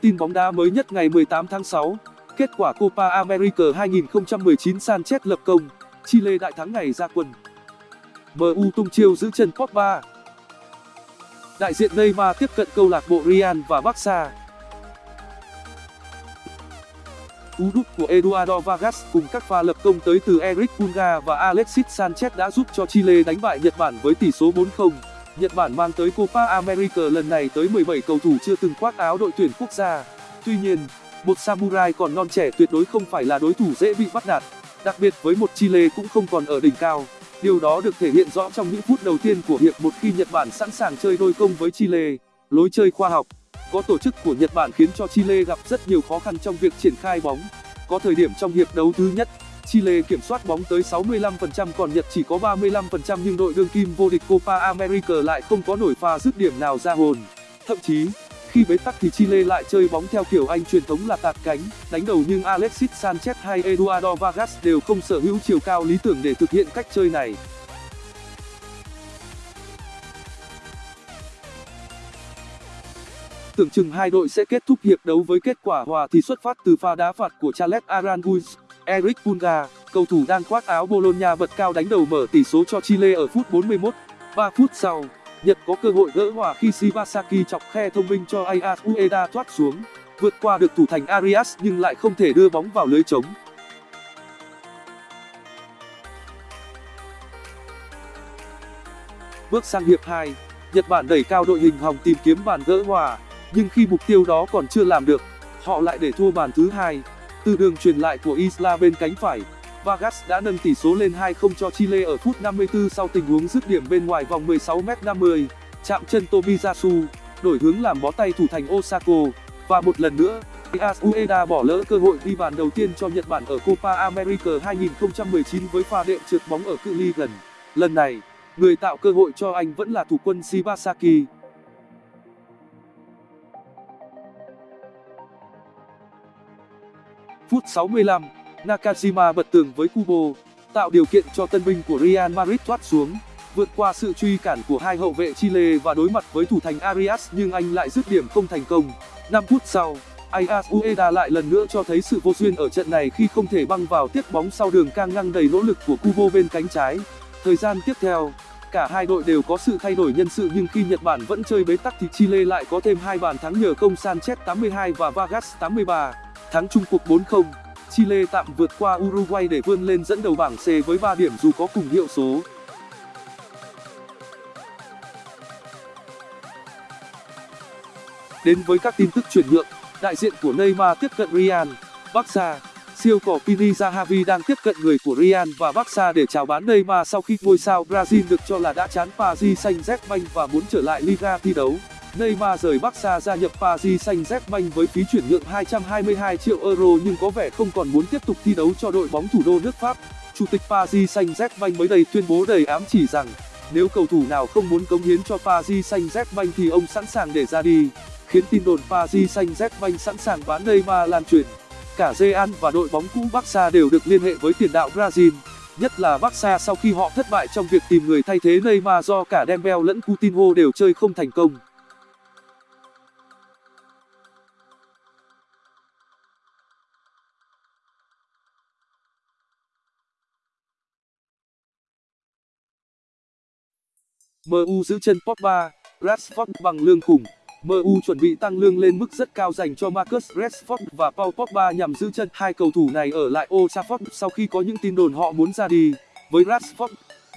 Tin bóng đá mới nhất ngày 18 tháng 6, kết quả Copa America 2019 Sanchez lập công, Chile đại thắng ngày ra quân. MU tung chiêu giữ chân Pogba. Đại diện Neymar tiếp cận câu lạc bộ Real và Barca. Cú đúp của Eduardo Vargas cùng các pha lập công tới từ Eric Pulga và Alexis Sanchez đã giúp cho Chile đánh bại Nhật Bản với tỷ số 4-0. Nhật Bản mang tới Copa America lần này tới 17 cầu thủ chưa từng khoác áo đội tuyển quốc gia. Tuy nhiên, một samurai còn non trẻ tuyệt đối không phải là đối thủ dễ bị bắt nạt, đặc biệt với một Chile cũng không còn ở đỉnh cao. Điều đó được thể hiện rõ trong những phút đầu tiên của hiệp một khi Nhật Bản sẵn sàng chơi đôi công với Chile. Lối chơi khoa học, có tổ chức của Nhật Bản khiến cho Chile gặp rất nhiều khó khăn trong việc triển khai bóng. Có thời điểm trong hiệp đấu thứ nhất, Chile kiểm soát bóng tới 65% còn Nhật chỉ có 35% nhưng đội đương kim vô địch Copa America lại không có nổi pha dứt điểm nào ra hồn. Thậm chí, khi bế tắc thì Chile lại chơi bóng theo kiểu Anh truyền thống là tạt cánh, đánh đầu nhưng Alexis Sanchez hay Eduardo Vargas đều không sở hữu chiều cao lý tưởng để thực hiện cách chơi này. Tưởng chừng hai đội sẽ kết thúc hiệp đấu với kết quả hòa thì xuất phát từ pha đá phạt của Charles Aranguiz. Eric Pulga, cầu thủ đang khoác áo Bologna bật cao đánh đầu mở tỷ số cho Chile ở phút 41. 3 phút sau, Nhật có cơ hội gỡ hòa khi Shibasaki chọc khe thông minh cho Ayas Ueda thoát xuống, vượt qua được thủ thành Arias nhưng lại không thể đưa bóng vào lưới trống. Bước sang hiệp 2, Nhật Bản đẩy cao đội hình hòng tìm kiếm bàn gỡ hòa, nhưng khi mục tiêu đó còn chưa làm được, họ lại để thua bàn thứ hai. Từ đường truyền lại của Isla bên cánh phải, Vargas đã nâng tỷ số lên 2-0 cho Chile ở phút 54 sau tình huống dứt điểm bên ngoài vòng 16m50, chạm chân Tomiyasu, đổi hướng làm bó tay thủ thành Osako, và một lần nữa, Ayas Ueda bỏ lỡ cơ hội ghi bàn đầu tiên cho Nhật Bản ở Copa America 2019 với pha đệm trượt bóng ở cự ly gần. Lần này, người tạo cơ hội cho anh vẫn là thủ quân Shibasaki. Phút 65, Nakajima bật tường với Kubo, tạo điều kiện cho tân binh của Real Madrid thoát xuống, vượt qua sự truy cản của hai hậu vệ Chile và đối mặt với thủ thành Arias nhưng anh lại dứt điểm không thành công. 5 phút sau, Ayas Ueda lại lần nữa cho thấy sự vô duyên ở trận này khi không thể băng vào tiếp bóng sau đường cang ngang đầy nỗ lực của Kubo bên cánh trái. Thời gian tiếp theo, cả hai đội đều có sự thay đổi nhân sự nhưng khi Nhật Bản vẫn chơi bế tắc thì Chile lại có thêm hai bàn thắng nhờ công Sanchez 82 và Vargas 83, thắng chung cuộc 4-0. Chile tạm vượt qua Uruguay để vươn lên dẫn đầu bảng C với 3 điểm dù có cùng hiệu số. Đến với các tin tức chuyển nhượng, đại diện của Neymar tiếp cận Real, Barca. Siêu cỏ Pini Zahavi đang tiếp cận người của Real và Barca để chào bán Neymar sau khi ngôi sao Brazil được cho là đã chán Paris Saint-Germain và muốn trở lại Liga thi đấu. Neymar rời Barca gia nhập Paris Saint-Germain với phí chuyển nhượng 222 triệu euro nhưng có vẻ không còn muốn tiếp tục thi đấu cho đội bóng thủ đô nước Pháp. Chủ tịch Paris Saint-Germain mới đây tuyên bố đầy ám chỉ rằng nếu cầu thủ nào không muốn cống hiến cho Paris Saint-Germain thì ông sẵn sàng để ra đi, khiến tin đồn Paris Saint-Germain sẵn sàng bán Neymar lan truyền. Cả Real và đội bóng cũ Barca đều được liên hệ với tiền đạo Brazil, nhất là Barca sau khi họ thất bại trong việc tìm người thay thế Neymar do cả Dembele lẫn Coutinho đều chơi không thành công. MU giữ chân Pogba, Rashford bằng lương khủng. MU chuẩn bị tăng lương lên mức rất cao dành cho Marcus Rashford và Paul Pogba nhằm giữ chân hai cầu thủ này ở lại Old Trafford sau khi có những tin đồn họ muốn ra đi. Với Rashford,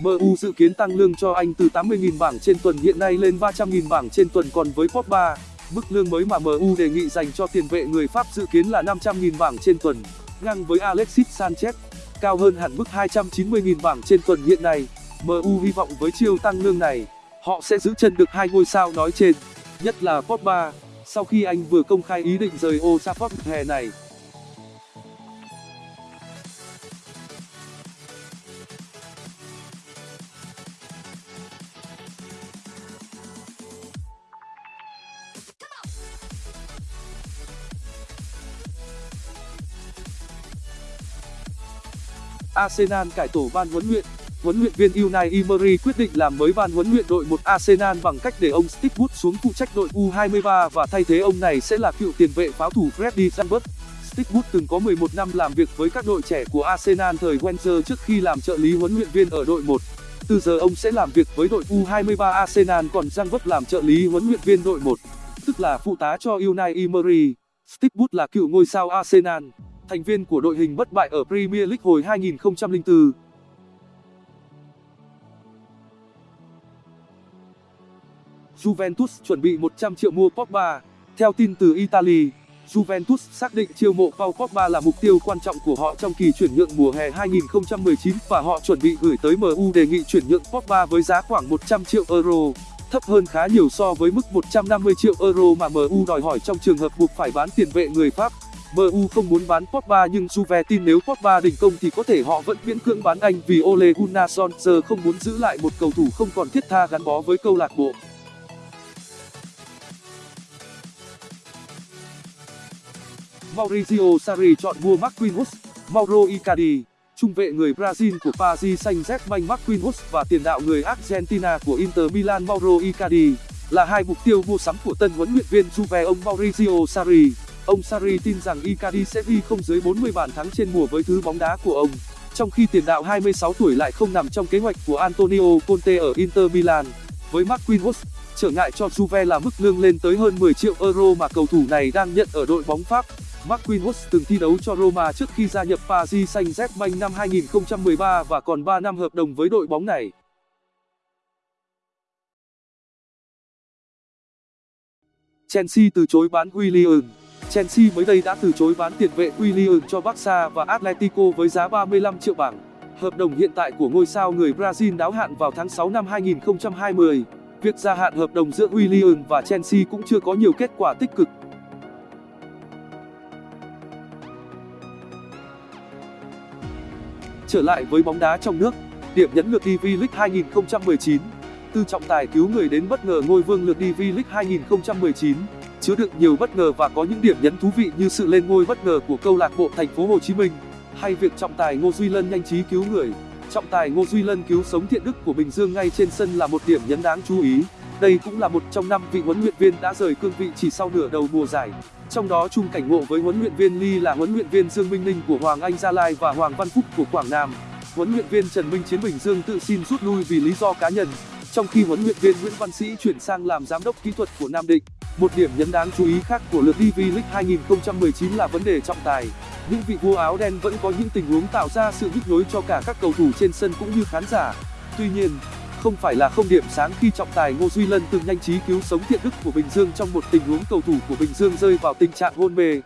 MU dự kiến tăng lương cho anh từ 80.000 bảng trên tuần hiện nay lên 300.000 bảng trên tuần còn với Pogba, mức lương mới mà MU đề nghị dành cho tiền vệ người Pháp dự kiến là 500.000 bảng trên tuần, ngang với Alexis Sanchez, cao hơn hẳn mức 290.000 bảng trên tuần hiện nay. MU hy vọng với chiêu tăng lương này, họ sẽ giữ chân được hai ngôi sao nói trên, nhất là Pogba, sau khi anh vừa công khai ý định rời Old Trafford hè này. Arsenal cải tổ ban huấn luyện huấn luyện viên Unai Emery quyết định làm mới ban huấn luyện đội 1 Arsenal bằng cách để ông Steve Wood xuống phụ trách đội U23 và thay thế ông này sẽ là cựu tiền vệ pháo thủ Freddie Sandberg. Steve Wood từng có 11 năm làm việc với các đội trẻ của Arsenal thời Wenger trước khi làm trợ lý huấn luyện viên ở đội 1. Từ giờ ông sẽ làm việc với đội U23 Arsenal còn Sandberg làm trợ lý huấn luyện viên đội 1, tức là phụ tá cho Unai Emery. Steve Wood là cựu ngôi sao Arsenal, thành viên của đội hình bất bại ở Premier League hồi 2004. Juventus chuẩn bị 100 triệu mua Pogba. Theo tin từ Italy, Juventus xác định chiêu mộ Paul Pogba là mục tiêu quan trọng của họ trong kỳ chuyển nhượng mùa hè 2019 và họ chuẩn bị gửi tới MU đề nghị chuyển nhượng Pogba với giá khoảng 100 triệu euro, thấp hơn khá nhiều so với mức 150 triệu euro mà MU đòi hỏi trong trường hợp buộc phải bán tiền vệ người Pháp. MU không muốn bán Pogba nhưng Juve tin nếu Pogba đình công thì có thể họ vẫn miễn cưỡng bán anh vì Ole Gunnar Solskjaer không muốn giữ lại một cầu thủ không còn thiết tha gắn bó với câu lạc bộ. Maurizio Sarri chọn mua Marquinhos, Mauro Icardi, trung vệ người Brazil của Paris Saint-Germain Marquinhos và tiền đạo người Argentina của Inter Milan Mauro Icardi là hai mục tiêu mua sắm của tân huấn luyện viên Juve ông Maurizio Sarri. Ông Sarri tin rằng Icardi sẽ ghi không dưới 40 bàn thắng trên mùa với thứ bóng đá của ông, trong khi tiền đạo 26 tuổi lại không nằm trong kế hoạch của Antonio Conte ở Inter Milan. Với Marquinhos, trở ngại cho Juve là mức lương lên tới hơn 10 triệu euro mà cầu thủ này đang nhận ở đội bóng Pháp. Marquinhos từng thi đấu cho Roma trước khi gia nhập Paris Saint-Germain năm 2013 và còn 3 năm hợp đồng với đội bóng này. Chelsea từ chối bán Willian Chelsea mới đây đã từ chối bán tiền vệ Willian cho Barca và Atletico với giá 35 triệu bảng. Hợp đồng hiện tại của ngôi sao người Brazil đáo hạn vào tháng 6 năm 2020. Việc gia hạn hợp đồng giữa Willian và Chelsea cũng chưa có nhiều kết quả tích cực. Trở lại với bóng đá trong nước, điểm nhấn lượt đi V-League 2019. Từ trọng tài cứu người đến bất ngờ ngôi vương lượt đi V-League 2019, chứa đựng nhiều bất ngờ và có những điểm nhấn thú vị như sự lên ngôi bất ngờ của câu lạc bộ Thành phố Hồ Chí Minh, hay việc trọng tài Ngô Duy Lân nhanh trí cứu người. Trọng tài Ngô Duy Lân cứu sống thiện đức của Bình Dương ngay trên sân là một điểm nhấn đáng chú ý. Đây cũng là một trong năm vị huấn luyện viên đã rời cương vị chỉ sau nửa đầu mùa giải. Trong đó chung cảnh ngộ với huấn luyện viên Lee là huấn luyện viên Dương Minh Ninh của Hoàng Anh Gia Lai và Hoàng Văn Phúc của Quảng Nam. Huấn luyện viên Trần Minh Chiến Bình Dương tự xin rút lui vì lý do cá nhân, trong khi huấn luyện viên Nguyễn Văn Sĩ chuyển sang làm giám đốc kỹ thuật của Nam Định. Một điểm nhấn đáng chú ý khác của lượt DV League 2019 là vấn đề trọng tài. Những vị vua áo đen vẫn có những tình huống tạo ra sự nhức nhối cho cả các cầu thủ trên sân cũng như khán giả. Tuy nhiên, không phải là không điểm sáng khi trọng tài Ngô Duy Lân từng nhanh trí cứu sống thiện đức của Bình Dương trong một tình huống cầu thủ của Bình Dương rơi vào tình trạng hôn mê.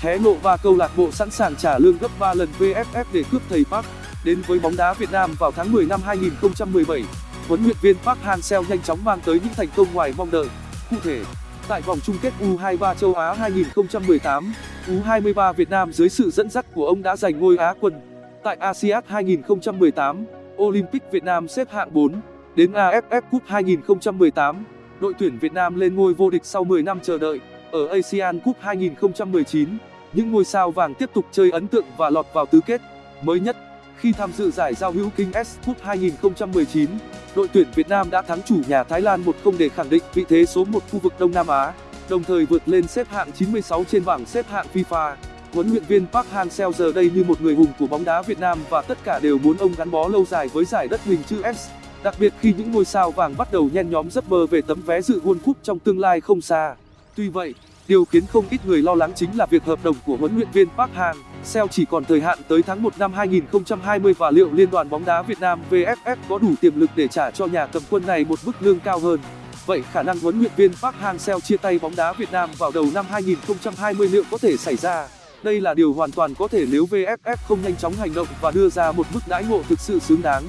Hé lộ và câu lạc bộ sẵn sàng trả lương gấp 3 lần VFF để cướp thầy Park. Đến với bóng đá Việt Nam vào tháng 10 năm 2017, huấn luyện viên Park Hang-seo nhanh chóng mang tới những thành công ngoài mong đợi. Cụ thể, tại vòng chung kết U23 châu Á 2018, U23 Việt Nam dưới sự dẫn dắt của ông đã giành ngôi Á quân. Tại ASEAN 2018, Olympic Việt Nam xếp hạng 4. Đến AFF Cup 2018, đội tuyển Việt Nam lên ngôi vô địch sau 10 năm chờ đợi. Ở ASEAN Cup 2019, những ngôi sao vàng tiếp tục chơi ấn tượng và lọt vào tứ kết. Mới nhất, khi tham dự giải giao hữu King S Cup 2019, đội tuyển Việt Nam đã thắng chủ nhà Thái Lan 1-0 để khẳng định vị thế số 1 khu vực Đông Nam Á, đồng thời vượt lên xếp hạng 96 trên bảng xếp hạng FIFA. Huấn luyện viên Park Hang-seo giờ đây như một người hùng của bóng đá Việt Nam và tất cả đều muốn ông gắn bó lâu dài với giải đất hình chữ S. Đặc biệt khi những ngôi sao vàng bắt đầu nhen nhóm giấc mơ về tấm vé dự World Cup trong tương lai không xa. Tuy vậy, điều khiến không ít người lo lắng chính là việc hợp đồng của huấn luyện viên Park Hang-seo chỉ còn thời hạn tới tháng 1 năm 2020 và liệu Liên đoàn bóng đá Việt Nam VFF có đủ tiềm lực để trả cho nhà cầm quân này một mức lương cao hơn. Vậy khả năng huấn luyện viên Park Hang-seo chia tay bóng đá Việt Nam vào đầu năm 2020 liệu có thể xảy ra? Đây là điều hoàn toàn có thể nếu VFF không nhanh chóng hành động và đưa ra một mức đãi ngộ thực sự xứng đáng.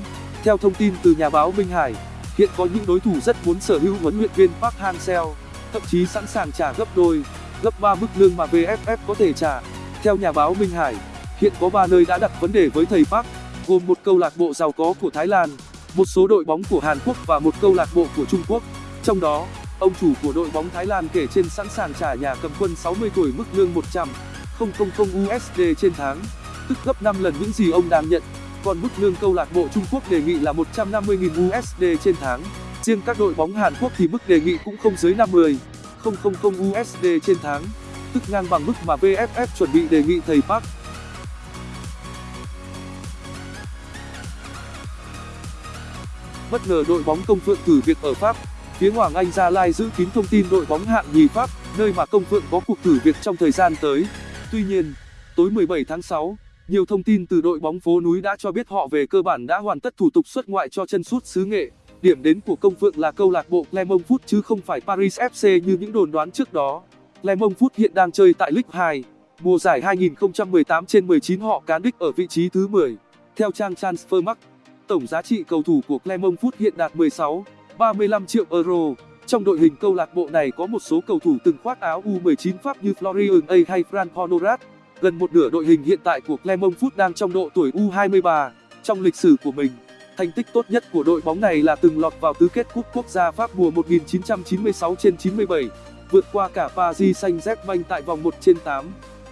Theo thông tin từ nhà báo Minh Hải, hiện có những đối thủ rất muốn sở hữu huấn luyện viên Park Hang-seo, thậm chí sẵn sàng trả gấp đôi, gấp 3 mức lương mà VFF có thể trả. Theo nhà báo Minh Hải, hiện có 3 nơi đã đặt vấn đề với thầy Park, gồm một câu lạc bộ giàu có của Thái Lan, một số đội bóng của Hàn Quốc và một câu lạc bộ của Trung Quốc. Trong đó, ông chủ của đội bóng Thái Lan kể trên sẵn sàng trả nhà cầm quân 60 tuổi mức lương 100 USD trên tháng, tức gấp 5 lần những gì ông đang nhận. Còn mức lương câu lạc bộ Trung Quốc đề nghị là 150.000 USD trên tháng. Riêng các đội bóng Hàn Quốc thì mức đề nghị cũng không dưới 50 USD trên tháng, tức ngang bằng mức mà VFF chuẩn bị đề nghị thầy Park. Bất ngờ đội bóng Công Phượng thử việc ở Pháp. Phía Hoàng Anh Gia Lai giữ kín thông tin đội bóng hạng nhì Pháp, nơi mà Công Phượng có cuộc thử việc trong thời gian tới. Tuy nhiên, tối 17 tháng 6, nhiều thông tin từ đội bóng phố núi đã cho biết họ về cơ bản đã hoàn tất thủ tục xuất ngoại cho chân sút xứ Nghệ. Điểm đến của Công Phượng là câu lạc bộ Clermont Foot chứ không phải Paris FC như những đồn đoán trước đó. Clermont Foot hiện đang chơi tại League 2. Mùa giải 2018 trên 19 họ cán đích ở vị trí thứ 10. Theo trang Transfermarkt, tổng giá trị cầu thủ của Clermont Foot hiện đạt 16, 35 triệu euro. Trong đội hình câu lạc bộ này có một số cầu thủ từng khoác áo U19 Pháp như Florian A hay Fran Honorat. Gần một nửa đội hình hiện tại của Clermont Foot đang trong độ tuổi U23. Trong lịch sử của mình, thành tích tốt nhất của đội bóng này là từng lọt vào tứ kết cúp quốc gia Pháp mùa 1996 trên 97, vượt qua cả Paris Saint-Germain tại vòng 1 trên 8.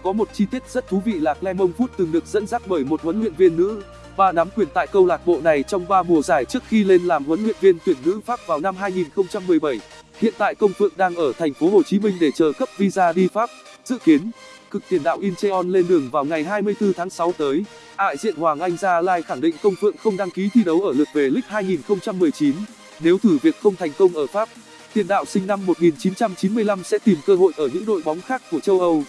Có một chi tiết rất thú vị là Clermont Foot từng được dẫn dắt bởi một huấn luyện viên nữ, và nắm quyền tại câu lạc bộ này trong 3 mùa giải trước khi lên làm huấn luyện viên tuyển nữ Pháp vào năm 2017. Hiện tại Công Phượng đang ở thành phố Hồ Chí Minh để chờ cấp visa đi Pháp. Dự kiến, cực tiền đạo Incheon lên đường vào ngày 24 tháng 6 tới. Đại diện Hoàng Anh Gia Lai khẳng định Công Phượng không đăng ký thi đấu ở lượt về League 2019. Nếu thử việc không thành công ở Pháp, tiền đạo sinh năm 1995 sẽ tìm cơ hội ở những đội bóng khác của châu Âu.